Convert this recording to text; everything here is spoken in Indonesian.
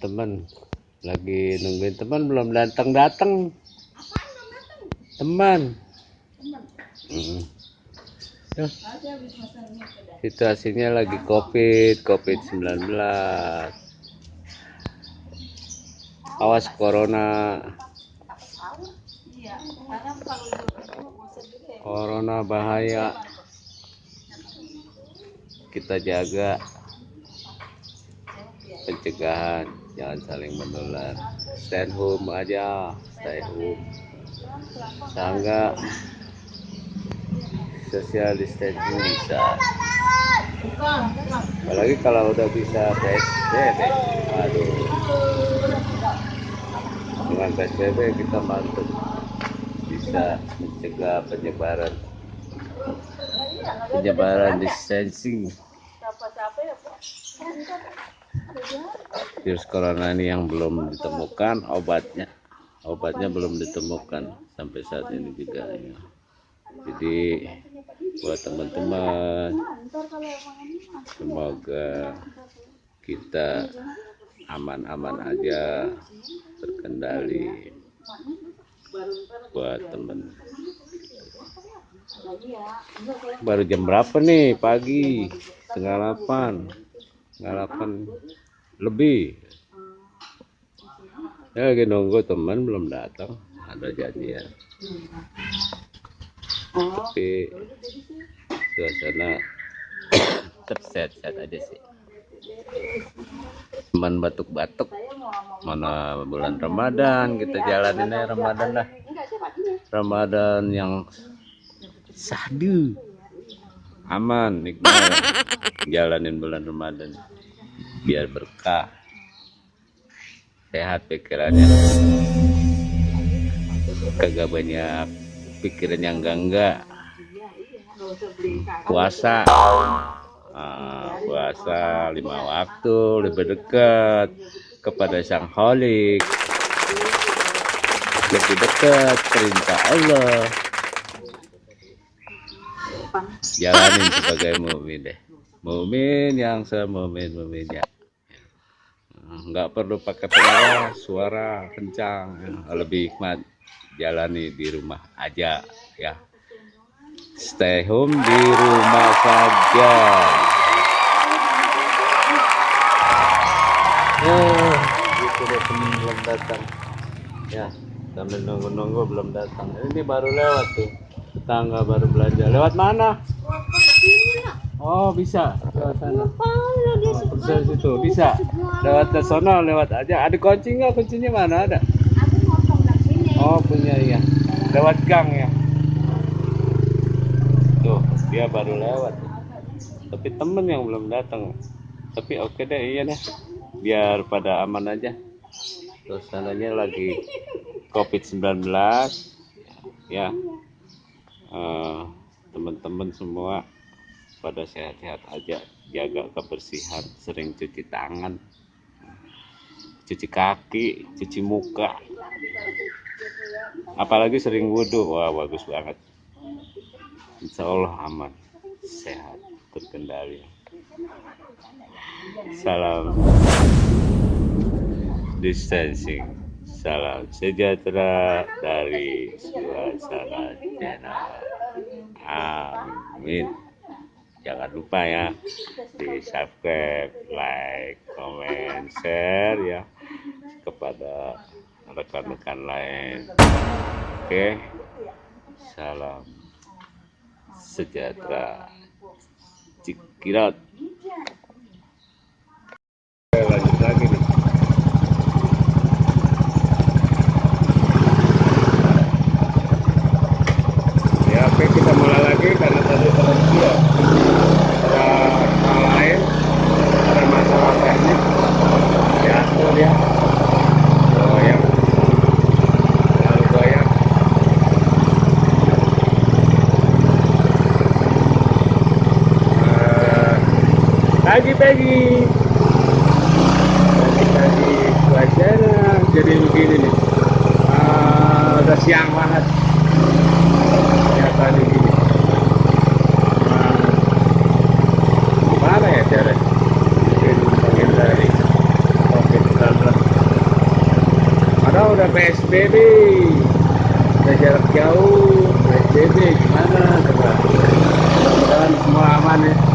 teman. Lagi nungguin teman belum datang datang teman. Mm. Tuh, situasinya lagi covid covid 19 awas corona. Corona bahaya. Kita jaga pencegahan jangan saling menular. Stay home aja. Stay home. Sangga. Social distancing bisa. Apalagi kalau udah bisa PSBB aduh. Dengan PSBB kita bantu bisa mencegah penyebaran. Penyebaran distancing virus corona ini yang belum ditemukan obatnya obatnya belum ditemukan sampai saat ini juga ya. jadi buat teman-teman semoga kita aman-aman aja terkendali buat temen baru jam berapa nih? Pagi. Setengah delapan. Setengah delapan lebih. Ya lagi nunggu teman belum datang. Ada janjian. Tapi suasana terset-set aja sih. Teman batuk-batuk mana bulan Ramadan kita jalanin aja Ramadan dah Ramadan yang sahdu aman nikmat. Jalanin bulan Ramadan biar berkah. Sehat pikirannya. Kagak banyak pikiran yang enggak enggak puasa. Ah, puasa lima waktu lebih dekat kepada sang holik lebih dekat perintah Allah. Jalanin sebagai mukmin deh mukmin yang semumin muminnya nggak perlu pakai pengawas suara kencang ya. lebih hikmat jalani di rumah aja ya. Stay home di rumah saja. Oh gitu deh temen belum datang ya sambil nunggu-nunggu belum datang. Ini baru lewat tuh. Tetangga baru belanja lewat mana oh bisa. Lewat sana. Oh, bisa situ. bisa. lewat ke sana lewat aja. Ada kunci nggak? Kuncinya mana? Ada? Oh punya iya. Lewat gang ya. Tuh dia baru lewat. Tapi temen yang belum datang. Tapi oke deh iya deh. Biar pada aman aja. Terus sananya lagi covid 19 ya. Eh, teman-teman semua pada sehat-sehat aja. Jaga kebersihan sering cuci tangan cuci kaki cuci muka. Apalagi sering wudhu wah bagus banget. Insya Allah aman sehat terkendali. Salam distancing salam sejahtera dari suasana channel. Amin jangan lupa ya di subscribe like comment share ya kepada rekan-rekan lain. Oke salam sejahtera. Cikirot pagi-pagi pagi-pagi cuacanya jadi begini nih. Uh, udah siang banget. Kelihatan begini nah, gimana ya cara mungkin dari COVID-19 udah PSBB udah jarak jauh. PSBB gimana? Coba. Semua aman ya.